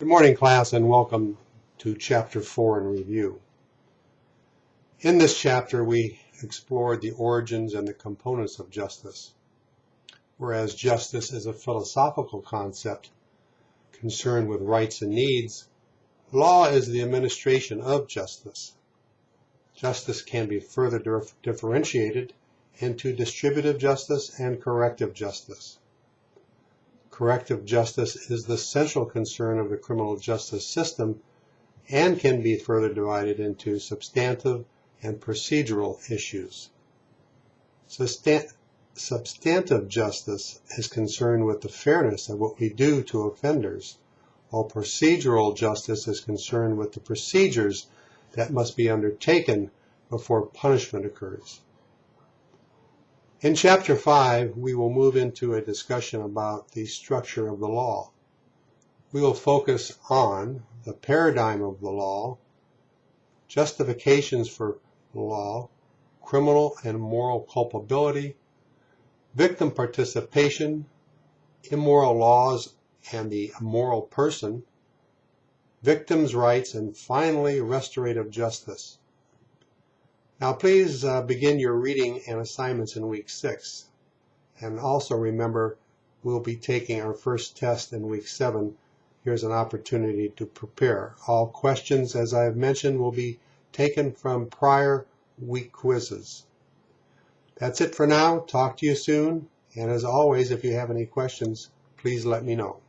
Good morning, class, and welcome to Chapter 4 in Review. In this chapter, we explored the origins and the components of justice. Whereas justice is a philosophical concept concerned with rights and needs, law is the administration of justice. Justice can be further differentiated into distributive justice and corrective justice. Corrective justice is the central concern of the criminal justice system and can be further divided into substantive and procedural issues. substantive justice is concerned with the fairness of what we do to offenders, while procedural justice is concerned with the procedures that must be undertaken before punishment occurs. In Chapter 5, we will move into a discussion about the structure of the law. We will focus on the paradigm of the law, justifications for law, criminal and moral culpability, victim participation, immoral laws and the immoral person, victims' rights, and finally, restorative justice. Now please uh, begin your reading and assignments in week six. And also remember, we'll be taking our first test in week seven. Here's an opportunity to prepare. All questions, as I have mentioned, will be taken from prior week quizzes. That's it for now. Talk to you soon. And as always, if you have any questions, please let me know.